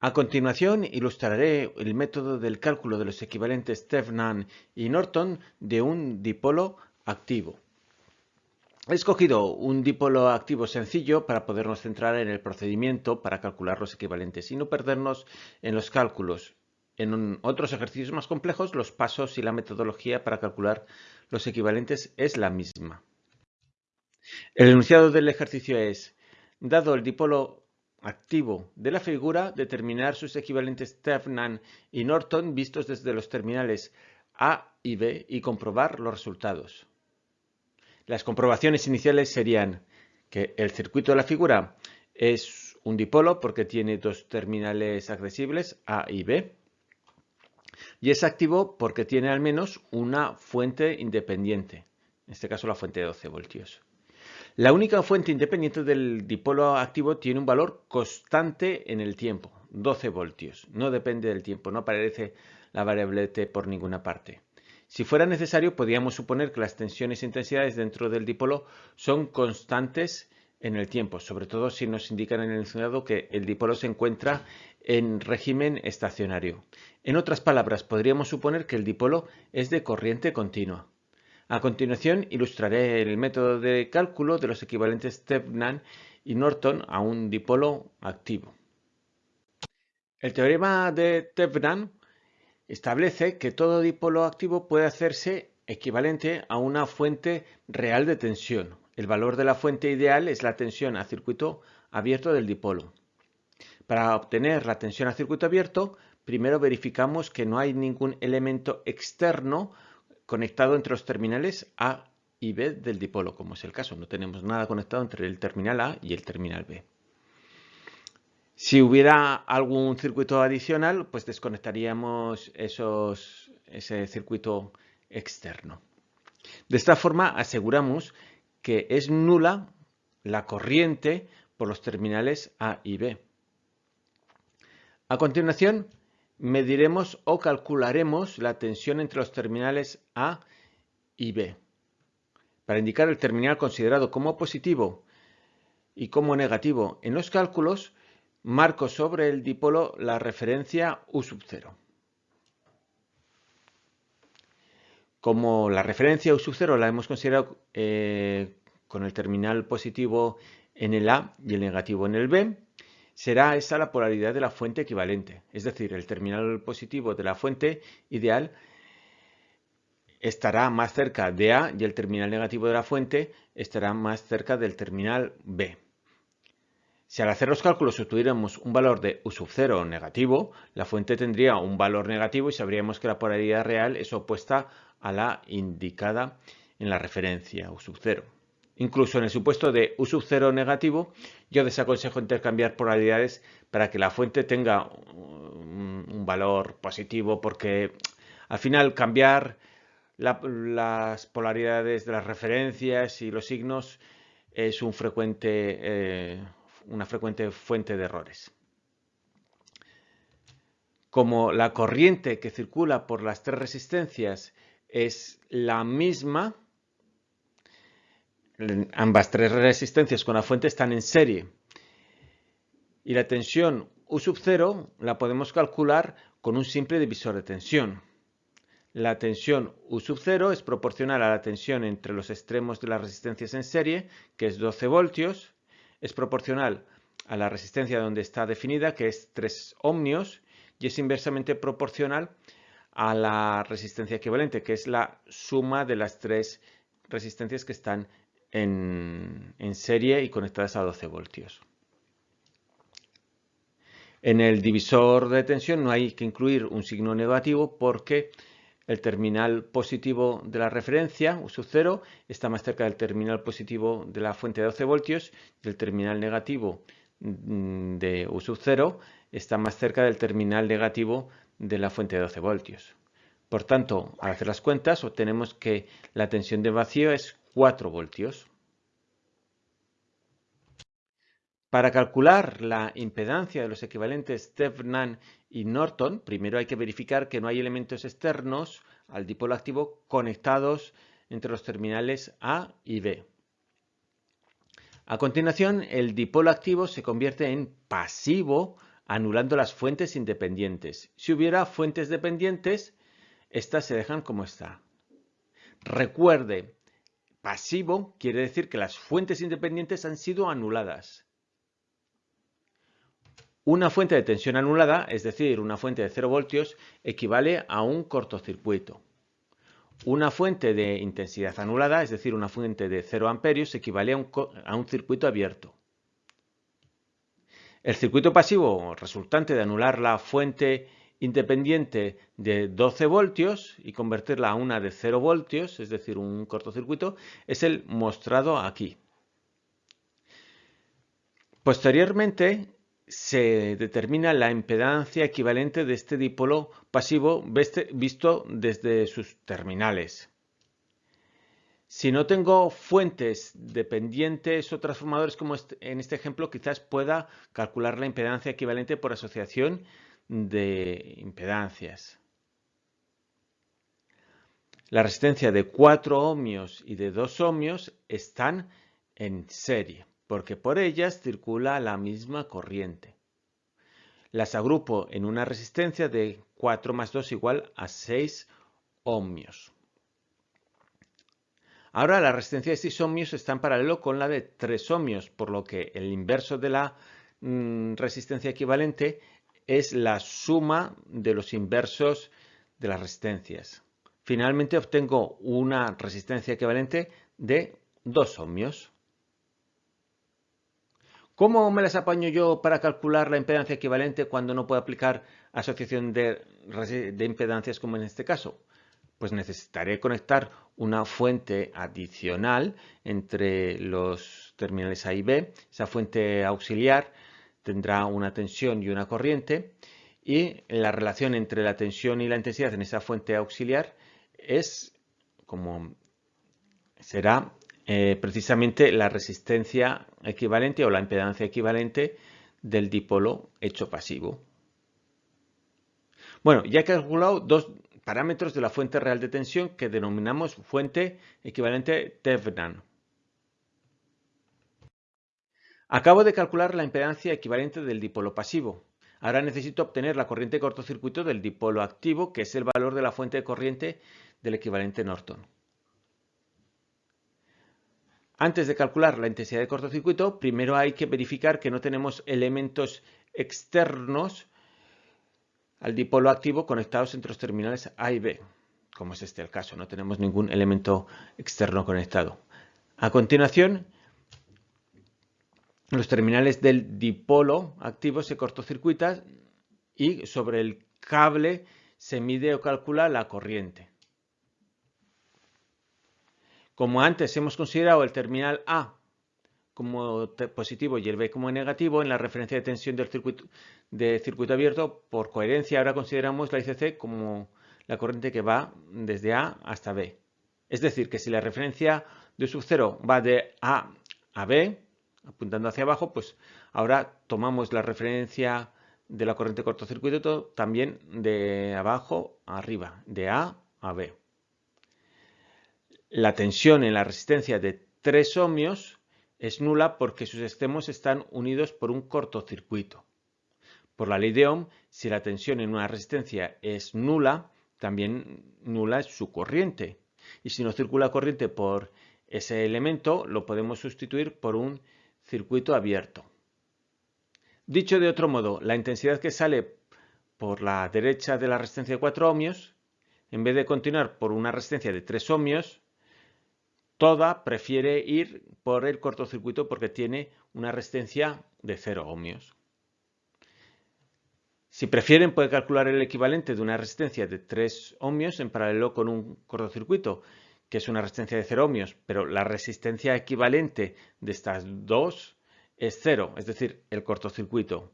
A continuación ilustraré el método del cálculo de los equivalentes Tevnan y Norton de un dipolo activo. He escogido un dipolo activo sencillo para podernos centrar en el procedimiento para calcular los equivalentes y no perdernos en los cálculos. En otros ejercicios más complejos, los pasos y la metodología para calcular los equivalentes es la misma. El enunciado del ejercicio es, dado el dipolo activo de la figura, determinar sus equivalentes Tevnan y Norton vistos desde los terminales A y B y comprobar los resultados. Las comprobaciones iniciales serían que el circuito de la figura es un dipolo porque tiene dos terminales accesibles A y B y es activo porque tiene al menos una fuente independiente, en este caso la fuente de 12 voltios. La única fuente independiente del dipolo activo tiene un valor constante en el tiempo, 12 voltios. No depende del tiempo, no aparece la variable T por ninguna parte. Si fuera necesario, podríamos suponer que las tensiones e intensidades dentro del dipolo son constantes en el tiempo, sobre todo si nos indican en el enunciado que el dipolo se encuentra en régimen estacionario. En otras palabras, podríamos suponer que el dipolo es de corriente continua. A continuación ilustraré el método de cálculo de los equivalentes Tevnan y Norton a un dipolo activo. El teorema de Tevnan establece que todo dipolo activo puede hacerse equivalente a una fuente real de tensión. El valor de la fuente ideal es la tensión a circuito abierto del dipolo. Para obtener la tensión a circuito abierto, primero verificamos que no hay ningún elemento externo conectado entre los terminales A y B del dipolo, como es el caso. No tenemos nada conectado entre el terminal A y el terminal B. Si hubiera algún circuito adicional, pues desconectaríamos ese circuito externo. De esta forma aseguramos que es nula la corriente por los terminales A y B. A continuación, mediremos o calcularemos la tensión entre los terminales A y B. Para indicar el terminal considerado como positivo y como negativo en los cálculos, marco sobre el dipolo la referencia U sub 0. Como la referencia U sub 0 la hemos considerado eh, con el terminal positivo en el A y el negativo en el B, será esa la polaridad de la fuente equivalente, es decir, el terminal positivo de la fuente ideal estará más cerca de A y el terminal negativo de la fuente estará más cerca del terminal B. Si al hacer los cálculos obtuviéramos un valor de U sub 0 negativo, la fuente tendría un valor negativo y sabríamos que la polaridad real es opuesta a la indicada en la referencia U sub 0. Incluso en el supuesto de U sub 0 negativo, yo desaconsejo intercambiar polaridades para que la fuente tenga un, valor positivo, porque al final cambiar las polaridades de las referencias y los signos es eh, una frecuente fuente de errores. Como la corriente que circula por las tres resistencias es la misma, ambas tres resistencias con la fuente están en serie. Y la tensión U sub 0 la podemos calcular con un simple divisor de tensión. La tensión U sub 0 es proporcional a la tensión entre los extremos de las resistencias en serie, que es 12 voltios, es proporcional a la resistencia donde está definida, que es 3 ohmios, y es inversamente proporcional a la resistencia equivalente, que es la suma de las tres resistencias que están en, serie y conectadas a 12 voltios. En el divisor de tensión no hay que incluir un signo negativo porque el terminal positivo de la referencia, U sub 0, está más cerca del terminal positivo de la fuente de 12 voltios y el terminal negativo mm, de U sub 0 está más cerca del terminal negativo de la fuente de 12 voltios. Por tanto, al hacer las cuentas, obtenemos que la tensión de vacío es 4 voltios. Para calcular la impedancia de los equivalentes Thevenin y Norton, primero hay que verificar que no hay elementos externos al dipolo activo conectados entre los terminales A y B. A continuación, el dipolo activo se convierte en pasivo anulando las fuentes independientes. Si hubiera fuentes dependientes, estas se dejan como está. Recuerde, pasivo quiere decir que las fuentes independientes han sido anuladas. Una fuente de tensión anulada, es decir, una fuente de 0 voltios, equivale a un cortocircuito. Una fuente de intensidad anulada, es decir, una fuente de 0 amperios, equivale a un, a un circuito abierto. El circuito pasivo resultante de anular la fuente independiente de 12 voltios y convertirla a una de 0 voltios, es decir, un cortocircuito, es el mostrado aquí. Posteriormente se determina la impedancia equivalente de este dipolo pasivo visto desde sus terminales. Si no tengo fuentes dependientes o transformadores como este, en este ejemplo, quizás pueda calcular la impedancia equivalente por asociación de impedancias. La resistencia de 4 ohmios y de 2 ohmios están en serie, porque por ellas circula la misma corriente. Las agrupo en una resistencia de 4 más 2 igual a 6 ohmios. Ahora la resistencia de 6 ohmios está en paralelo con la de 3 ohmios, por lo que el inverso de la mm, resistencia equivalente es la suma de los inversos de las resistencias. Finalmente obtengo una resistencia equivalente de 2 ohmios. ¿Cómo me las apaño yo para calcular la impedancia equivalente cuando no puedo aplicar asociación de, de impedancias como en este caso? pues necesitaré conectar una fuente adicional entre los terminales A y B. Esa fuente auxiliar tendrá una tensión y una corriente y la relación entre la tensión y la intensidad en esa fuente auxiliar es como será eh, precisamente la resistencia equivalente o la impedancia equivalente del dipolo hecho pasivo. Bueno, ya he calculado dos parámetros de la fuente real de tensión que denominamos fuente equivalente Thevenin. Acabo de calcular la impedancia equivalente del dipolo pasivo. Ahora necesito obtener la corriente de cortocircuito del dipolo activo, que es el valor de la fuente de corriente del equivalente Norton. Antes de calcular la intensidad de cortocircuito, primero hay que verificar que no tenemos elementos externos al dipolo activo conectados entre los terminales A y B, como es este el caso, no tenemos ningún elemento externo conectado. A continuación, los terminales del dipolo activo se cortocircuitan y sobre el cable se mide o calcula la corriente. Como antes hemos considerado el terminal A como positivo y el B como negativo en la referencia de tensión del circuito, de circuito abierto, por coherencia ahora consideramos la ICC como la corriente que va desde A hasta B. Es decir, que si la referencia de sub 0 va de A a B, apuntando hacia abajo, pues ahora tomamos la referencia de la corriente cortocircuito también de abajo a arriba, de A a B. La tensión en la resistencia de 3 ohmios es nula porque sus extremos están unidos por un cortocircuito. Por la ley de Ohm, si la tensión en una resistencia es nula, también nula es su corriente. Y si no circula corriente por ese elemento, lo podemos sustituir por un circuito abierto. Dicho de otro modo, la intensidad que sale por la derecha de la resistencia de 4 ohmios, en vez de continuar por una resistencia de 3 ohmios, Toda prefiere ir por el cortocircuito porque tiene una resistencia de 0 ohmios. Si prefieren, puede calcular el equivalente de una resistencia de 3 ohmios en paralelo con un cortocircuito, que es una resistencia de 0 ohmios, pero la resistencia equivalente de estas dos es 0, es decir, el cortocircuito.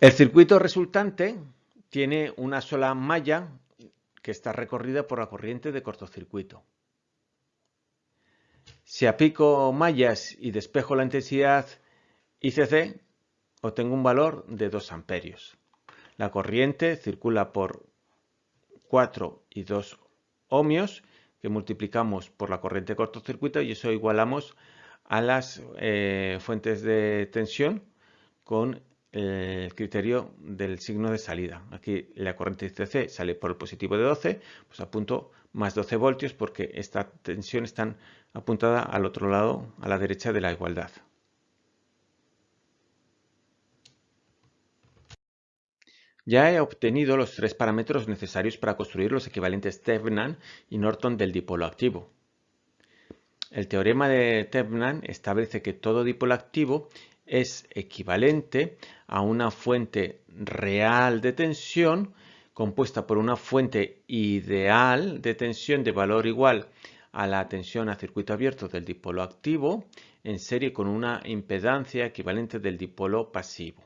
El circuito resultante tiene una sola malla que está recorrida por la corriente de cortocircuito. Si aplico mallas y despejo la intensidad ICC, obtengo un valor de 2 amperios. La corriente circula por 4 y 2 ohmios que multiplicamos por la corriente cortocircuito y eso igualamos a las eh, fuentes de tensión con el criterio del signo de salida. Aquí la corriente ICC sale por el positivo de 12, pues apunto más 12 voltios porque esta tensión está apuntada al otro lado, a la derecha de la igualdad. Ya he obtenido los tres parámetros necesarios para construir los equivalentes Tevnan y Norton del dipolo activo. El teorema de Tevnan establece que todo dipolo activo es equivalente a una fuente real de tensión compuesta por una fuente ideal de tensión de valor igual a la tensión a circuito abierto del dipolo activo en serie con una impedancia equivalente del dipolo pasivo.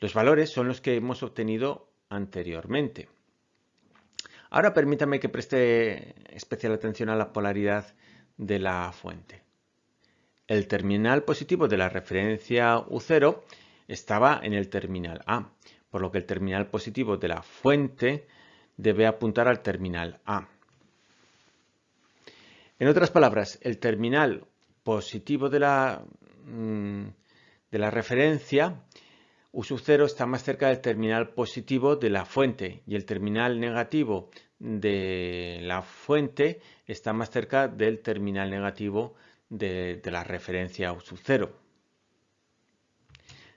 Los valores son los que hemos obtenido anteriormente. Ahora permítame que preste especial atención a la polaridad de la fuente. El terminal positivo de la referencia U0 estaba en el terminal A, por lo que el terminal positivo de la fuente debe apuntar al terminal A. En otras palabras, el terminal positivo de la, mm, de la referencia U0 está más cerca del terminal positivo de la fuente y el terminal negativo de la fuente está más cerca del terminal negativo de, la referencia U 0.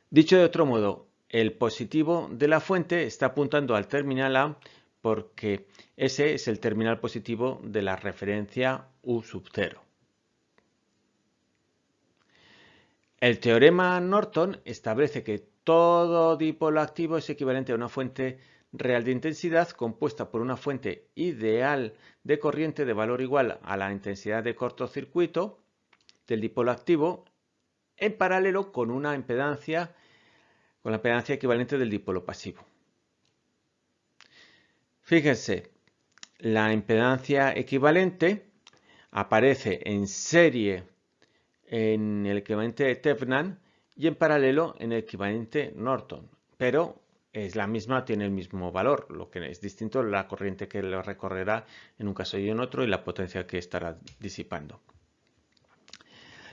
Dicho de otro modo, el positivo de la fuente está apuntando al terminal A porque ese es el terminal positivo de la referencia U sub 0. El teorema Norton establece que todo dipolo activo es equivalente a una fuente real de intensidad compuesta por una fuente ideal de corriente de valor igual a la intensidad de cortocircuito del dipolo activo en paralelo con una impedancia con la impedancia equivalente del dipolo pasivo. Fíjense, la impedancia equivalente aparece en serie en el equivalente de Tevnan y en paralelo en el equivalente Norton, pero es la misma, tiene el mismo valor. Lo que es distinto la corriente que lo recorrerá en un caso y en otro y la potencia que estará disipando.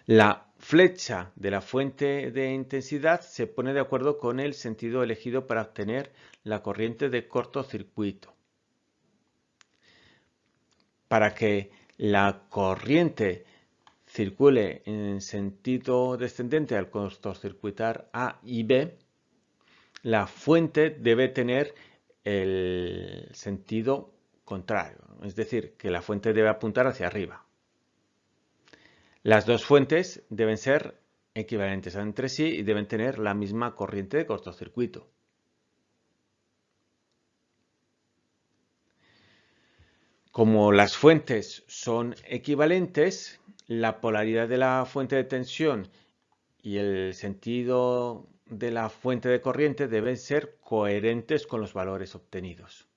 La flecha de la fuente de intensidad se pone de acuerdo con el sentido elegido para obtener la corriente de cortocircuito. Para que la corriente circule en sentido descendente al cortocircuitar A y B, la fuente debe tener el sentido contrario, es decir, que la fuente debe apuntar hacia arriba. Las dos fuentes deben ser equivalentes entre sí y deben tener la misma corriente de cortocircuito. Como las fuentes son equivalentes, la polaridad de la fuente de tensión y el sentido de la fuente de corriente deben ser coherentes con los valores obtenidos.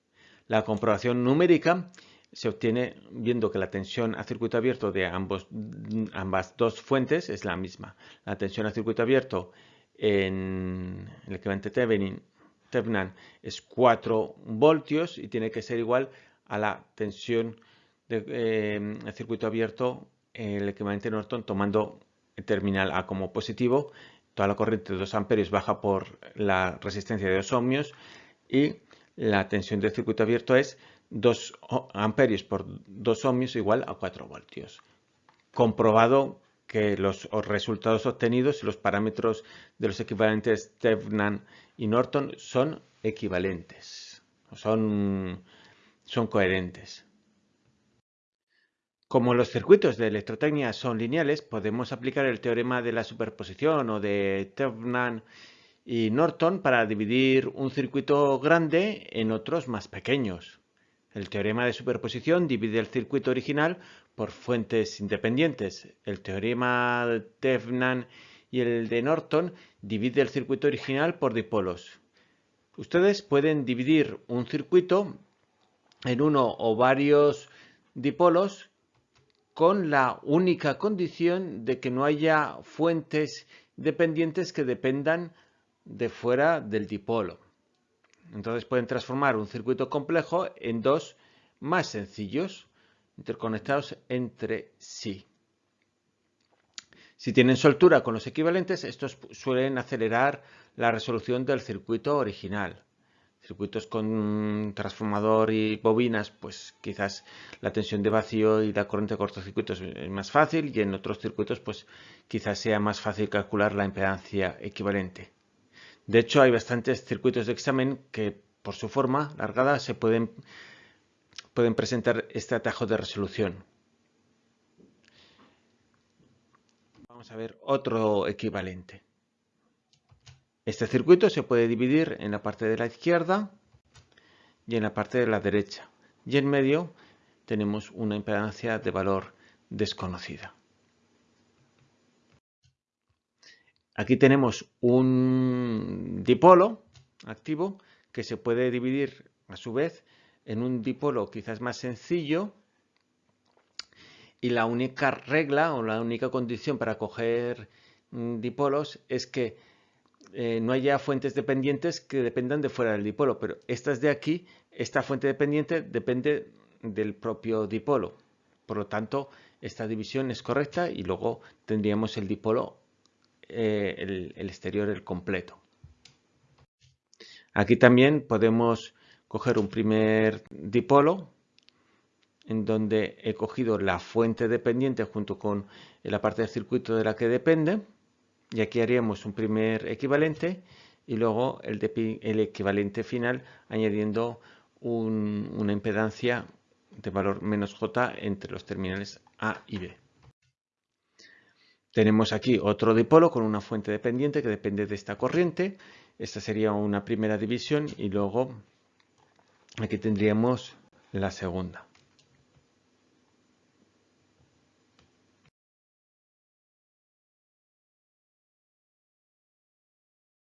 La comprobación numérica se obtiene viendo que la tensión a circuito abierto de ambas dos fuentes es la misma. La tensión a circuito abierto en el equivalente Tevnan es 4 voltios y tiene que ser igual a la tensión de eh, circuito abierto el equivalente Norton tomando el terminal A como positivo toda la corriente de 2 amperios baja por la resistencia de 2 ohmios y la tensión del circuito abierto es 2 amperios por 2 ohmios igual a 4 voltios. Comprobado que los resultados obtenidos y los parámetros de los equivalentes Tevnan y Norton son equivalentes, son, son coherentes. Como los circuitos de electrotecnia son lineales, podemos aplicar el teorema de la superposición o de Tevnan y Norton para dividir un circuito grande en otros más pequeños. El teorema de superposición divide el circuito original por fuentes independientes. El teorema de Tevnan y el de Norton divide el circuito original por dipolos. Ustedes pueden dividir un circuito en uno o varios dipolos con la única condición de que no haya fuentes dependientes que dependan de fuera del dipolo. Entonces pueden transformar un circuito complejo en dos más sencillos, interconectados entre sí. Si tienen soltura con los equivalentes, estos suelen acelerar la resolución del circuito original. Circuitos con transformador y bobinas, pues quizás la tensión de vacío y la corriente de cortocircuito es más fácil y en otros circuitos pues quizás sea más fácil calcular la impedancia equivalente. De hecho, hay bastantes circuitos de examen que por su forma largada se pueden, pueden presentar este atajo de resolución. Vamos a ver otro equivalente. Este circuito se puede dividir en la parte de la izquierda y en la parte de la derecha. Y en medio tenemos una impedancia de valor desconocida. Aquí tenemos un dipolo activo que se puede dividir a su vez en un dipolo quizás más sencillo y la única regla o la única condición para coger mm, dipolos es que eh, no haya fuentes dependientes que dependan de fuera del dipolo, pero estas de aquí, esta fuente dependiente depende del propio dipolo. Por lo tanto, esta división es correcta y luego tendríamos el dipolo, eh, el exterior, el completo. Aquí también podemos coger un primer dipolo en donde he cogido la fuente dependiente junto con la parte del circuito de la que depende y aquí haríamos un primer equivalente y luego el, equivalente final añadiendo una impedancia de valor menos J entre los terminales A y B. Tenemos aquí otro dipolo con una fuente dependiente que depende de esta corriente. Esta sería una primera división y luego aquí tendríamos la segunda.